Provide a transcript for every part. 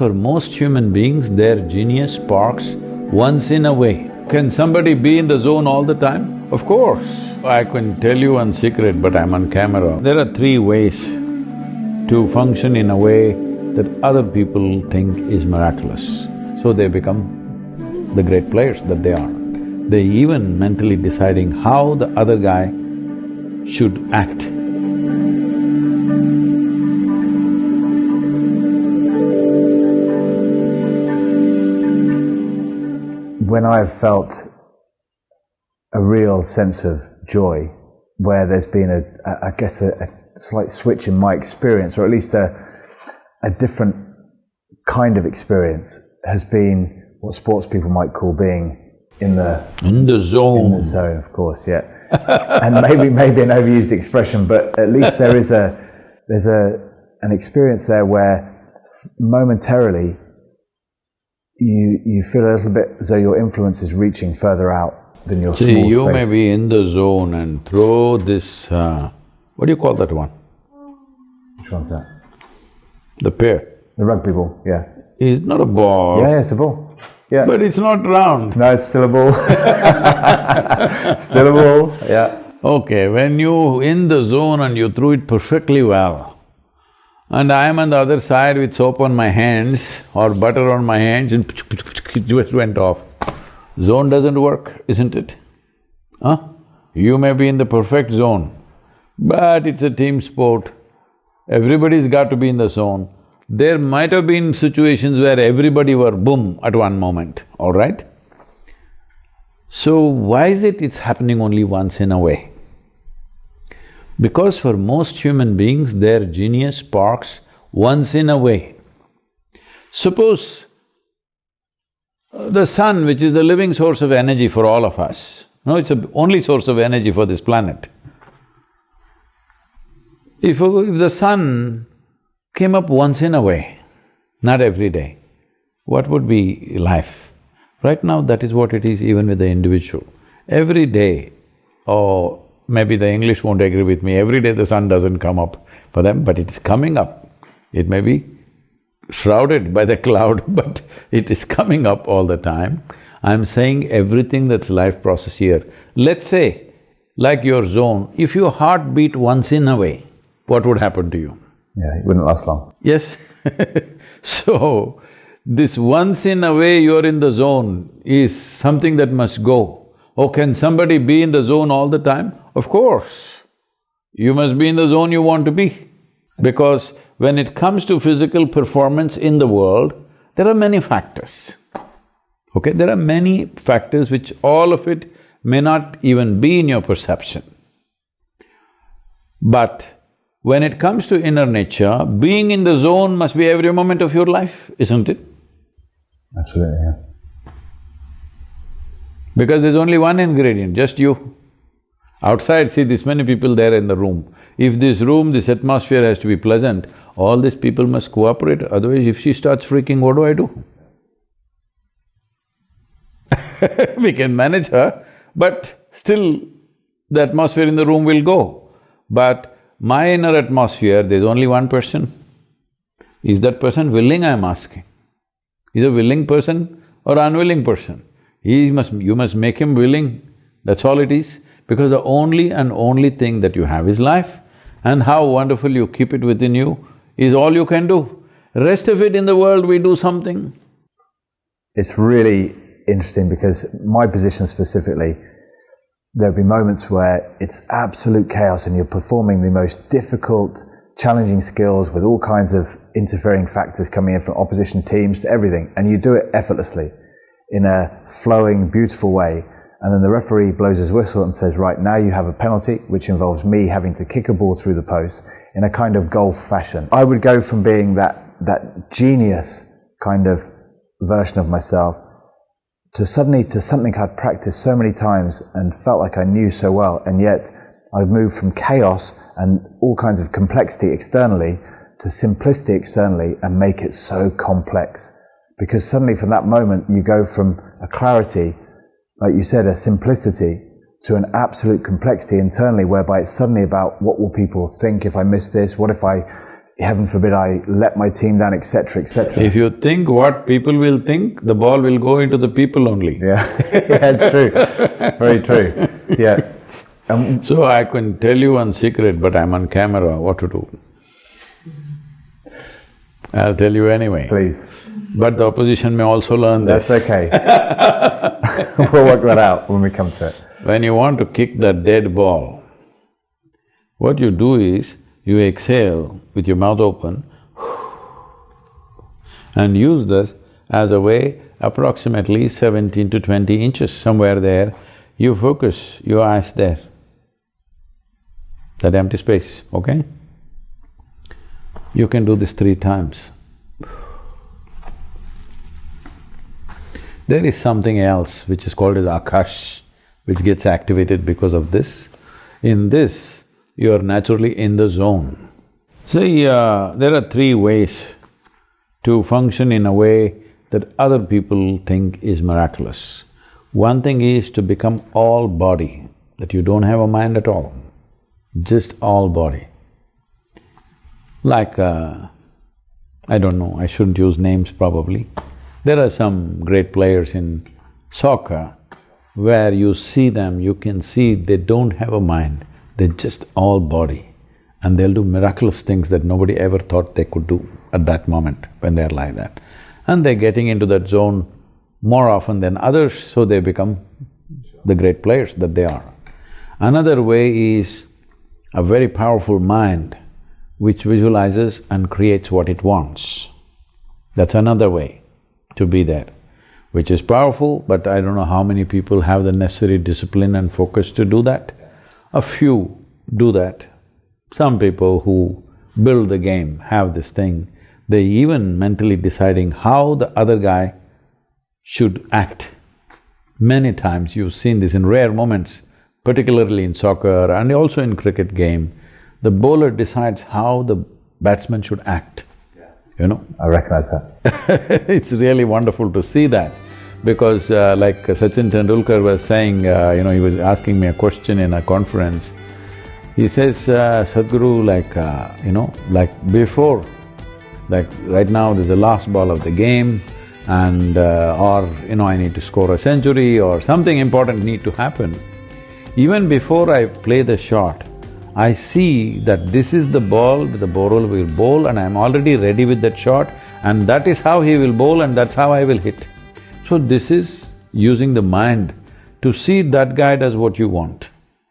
For most human beings, their genius sparks once in a way. Can somebody be in the zone all the time? Of course. I can tell you one secret, but I'm on camera. There are three ways to function in a way that other people think is miraculous. So they become the great players that they are. They even mentally deciding how the other guy should act. When I've felt a real sense of joy, where there's been a, a I guess, a, a, slight switch in my experience, or at least a, a different kind of experience, has been what sports people might call being in the in the zone. In the zone, of course, yeah. and maybe maybe an overused expression, but at least there is a there's a an experience there where momentarily you you feel a little bit as though your influence is reaching further out than your See, you space. may be in the zone and throw this, uh, what do you call that one? Which one's that? The pear. The rugby ball, yeah. It's not a ball. Yeah, yeah, it's a ball. Yeah. But it's not round. no, it's still a ball. still a ball, yeah. Okay, when you in the zone and you threw it perfectly well, and I am on the other side with soap on my hands or butter on my hands and it just went off. Zone doesn't work, isn't it? Huh? You may be in the perfect zone, but it's a team sport. Everybody's got to be in the zone. There might have been situations where everybody were boom at one moment, all right? So why is it it's happening only once in a way? Because for most human beings, their genius sparks once in a way. Suppose uh, the sun, which is the living source of energy for all of us, no, it's the only source of energy for this planet. If, if the sun came up once in a way, not every day, what would be life? Right now, that is what it is even with the individual. Every day, or maybe the English won't agree with me, every day the sun doesn't come up for them, but it is coming up. It may be shrouded by the cloud, but it is coming up all the time. I'm saying everything that's life process here. Let's say, like your zone, if your heart beat once in a way, what would happen to you? Yeah, it wouldn't last long. Yes So, this once in a way you're in the zone is something that must go. Oh, can somebody be in the zone all the time? Of course. You must be in the zone you want to be. Because when it comes to physical performance in the world, there are many factors. Okay, there are many factors which all of it may not even be in your perception. But when it comes to inner nature, being in the zone must be every moment of your life, isn't it? Absolutely, yeah. Because there's only one ingredient, just you. Outside, see this many people there in the room. If this room, this atmosphere has to be pleasant, all these people must cooperate, otherwise if she starts freaking, what do I do? we can manage her, but still the atmosphere in the room will go. But my inner atmosphere, there's only one person. Is that person willing, I'm asking? Is a willing person or unwilling person? He must… you must make him willing, that's all it is. Because the only and only thing that you have is life, and how wonderful you keep it within you is all you can do. Rest of it in the world, we do something. It's really interesting because my position specifically, there'll be moments where it's absolute chaos and you're performing the most difficult, challenging skills with all kinds of interfering factors coming in from opposition teams to everything, and you do it effortlessly in a flowing, beautiful way. And then the referee blows his whistle and says, right, now you have a penalty, which involves me having to kick a ball through the post in a kind of golf fashion. I would go from being that, that genius kind of version of myself to suddenly to something I'd practiced so many times and felt like I knew so well, and yet I'd moved from chaos and all kinds of complexity externally to simplicity externally and make it so complex. Because suddenly from that moment you go from a clarity, like you said, a simplicity, to an absolute complexity internally whereby it's suddenly about what will people think if I miss this, what if I heaven forbid I let my team down, etc., etc. If you think what people will think, the ball will go into the people only. Yeah, yeah, it's true. Very true. Yeah. Um, So I can tell you one secret, but I'm on camera, what to do. I'll tell you anyway. please. But the opposition may also learn this. That's okay. we'll work that out when we come to it. When you want to kick that dead ball, what you do is, you exhale with your mouth open and use this as a way approximately seventeen to twenty inches, somewhere there, you focus your eyes there, that empty space, okay? You can do this three times. There is something else which is called as akash, which gets activated because of this. In this, you are naturally in the zone. See, uh, there are three ways to function in a way that other people think is miraculous. One thing is to become all body, that you don't have a mind at all, just all body. Like, uh, I don't know, I shouldn't use names probably. There are some great players in soccer where you see them, you can see they don't have a mind, they're just all body. And they'll do miraculous things that nobody ever thought they could do at that moment when they're like that. And they're getting into that zone more often than others, so they become the great players that they are. Another way is a very powerful mind which visualizes and creates what it wants. That's another way to be there, which is powerful, but I don't know how many people have the necessary discipline and focus to do that. A few do that. Some people who build the game have this thing. They even mentally deciding how the other guy should act. Many times you've seen this in rare moments, particularly in soccer and also in cricket game, the bowler decides how the batsman should act, you know. I recognize that. it's really wonderful to see that because uh, like Sachin Tendulkar was saying, uh, you know, he was asking me a question in a conference. He says, uh, Sadhguru, like, uh, you know, like before, like right now there's the last ball of the game and uh, or, you know, I need to score a century or something important need to happen. Even before I play the shot, I see that this is the ball the bowler will bowl and I'm already ready with that shot and that is how he will bowl and that's how I will hit. So this is using the mind to see that guy does what you want,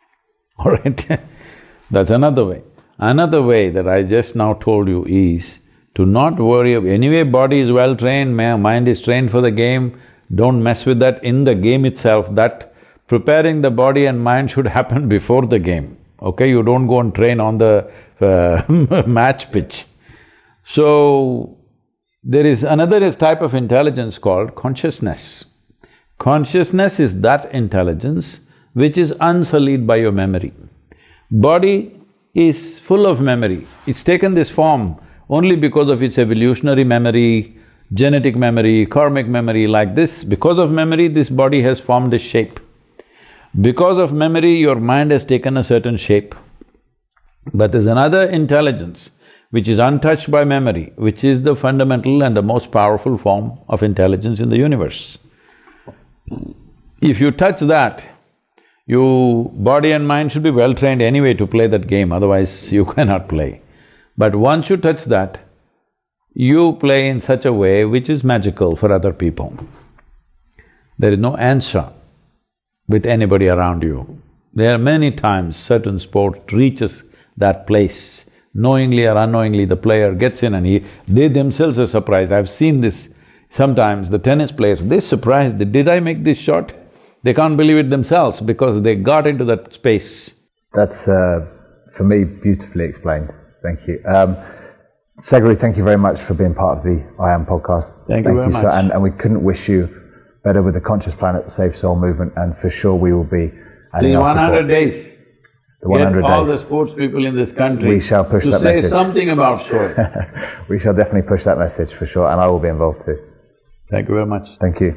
all right? That's another way. Another way that I just now told you is to not worry of… anyway body is well trained, mind is trained for the game, don't mess with that in the game itself, that preparing the body and mind should happen before the game, okay? You don't go and train on the uh, match pitch. So, there is another type of intelligence called consciousness. Consciousness is that intelligence which is unsullied by your memory. Body is full of memory, it's taken this form only because of its evolutionary memory, genetic memory, karmic memory like this. Because of memory, this body has formed a shape. Because of memory, your mind has taken a certain shape. But there's another intelligence which is untouched by memory, which is the fundamental and the most powerful form of intelligence in the universe. If you touch that, you… body and mind should be well trained anyway to play that game, otherwise you cannot play. But once you touch that, you play in such a way which is magical for other people. There is no answer with anybody around you. There are many times certain sport reaches that place, knowingly or unknowingly the player gets in and he… they themselves are surprised. I've seen this sometimes, the tennis players, they're surprised, that, did I make this shot? They can't believe it themselves because they got into that space. That's, uh, for me, beautifully explained. Thank you. Um, Sadhguru, thank you very much for being part of the I Am podcast. Thank you very so- much. and, and we couldn't wish you better with the Conscious Planet the Save Soil movement, and for sure we will be adding In our one support. hundred days, The 100 get all the sports people in this country We shall push to that say message. something about showing. We shall definitely push that message for sure, and I will be involved too. Thank you very much. Thank you.